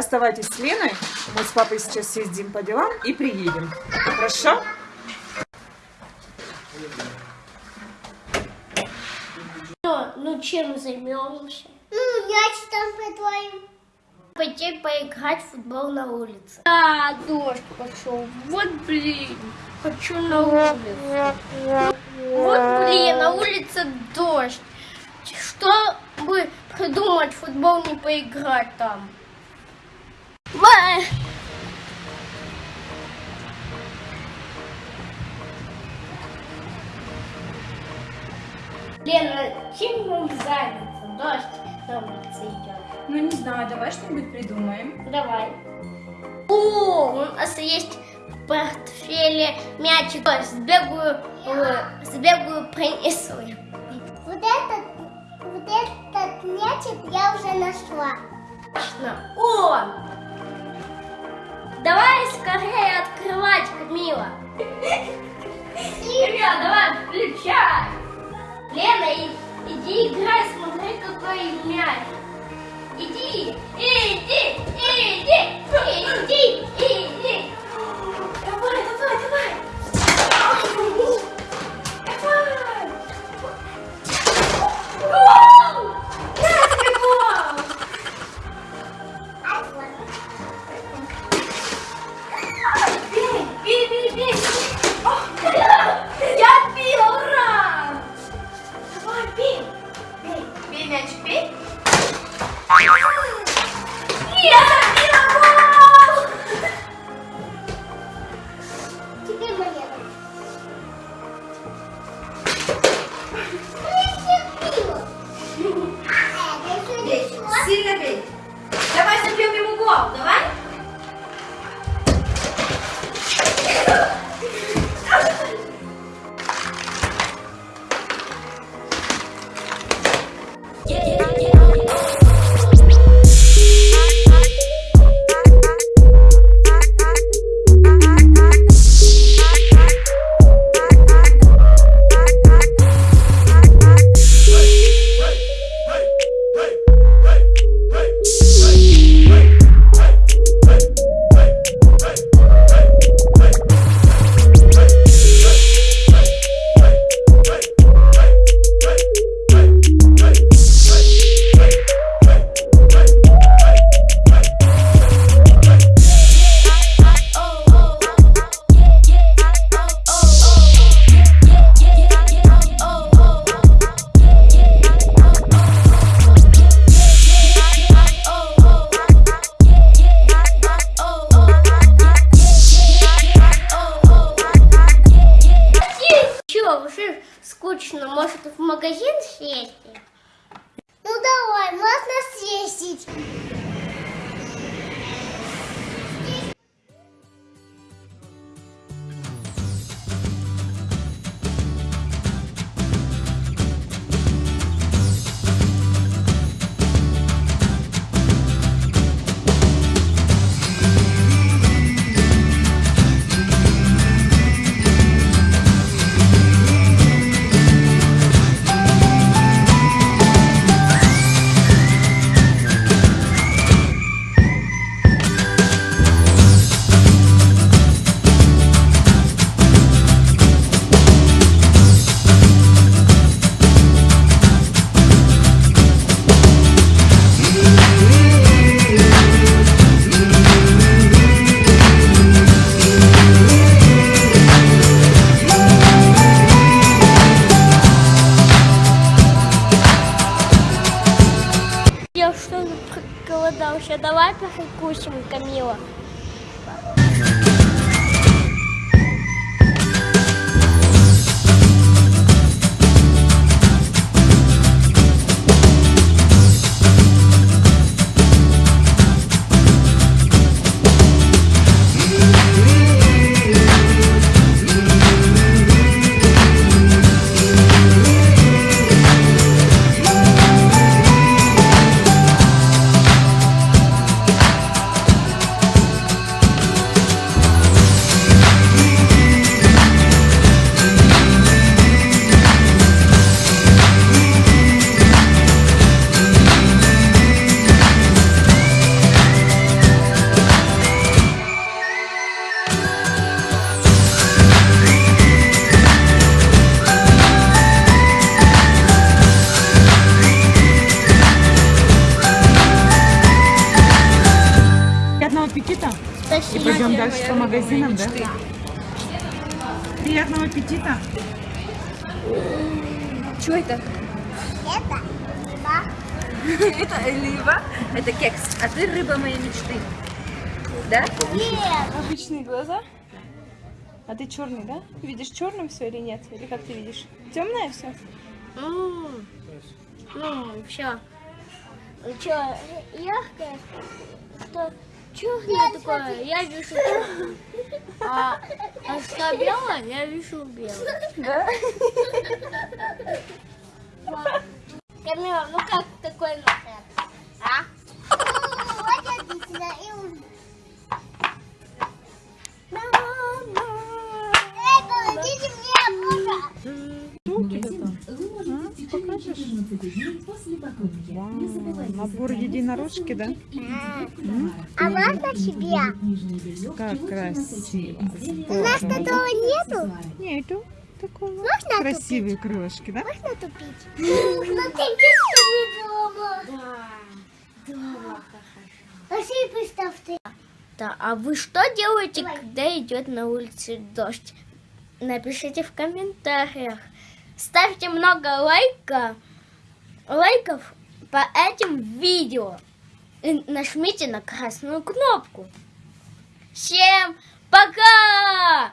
Оставайтесь с Леной. Мы с папой сейчас съездим по делам и приедем. Хорошо? Ну, ну чем займемся? Ну, мяч там притворим. Пойти поиграть в футбол на улице. А, дождь пошел. Вот блин, хочу на улицу. Вот блин, на улице дождь. Что бы придумать, футбол не поиграть там? Лена, чем нам заняться? Дождь на улице идет. Ну не знаю, давай что-нибудь придумаем. Давай. О, у нас есть в портфеле мячик. Сбегаю, э, сбегаю, принесу. Вот этот, вот этот мячик я уже нашла. Точно. О! Давай скорее открывать, Камила. Камила, давай, включай. Лена, иди играй, смотри, какой мяч. Иди, иди, иди, иди, иди. Давай, Yeah. 10. Магазинам, да? Приятного аппетита. Что это? Это рыба. Это олива, это кекс, а ты рыба моей мечты. Да? Нет. Обычные глаза. А ты черный, да? Видишь черным все или нет? Или как ты видишь? Темное все? М, Ну, все. Что, яркое, что черное такое, я вижу черное. А, а что белое, я вижу белое. Да? Камила, ну как такой нахер? А? Вот отлично. И Набор единорожки, да? А можно тебе? Как красиво. У нас такого нету. Нету такого. Можно Красивые крылышки, да? Можно тупить? Смотрите, что дома. Дома. Пошли, представьте. Да, а вы что делаете, когда идет на улице дождь? Напишите в комментариях. Ставьте много лайка, лайков по этим видео. И нажмите на красную кнопку. Всем пока!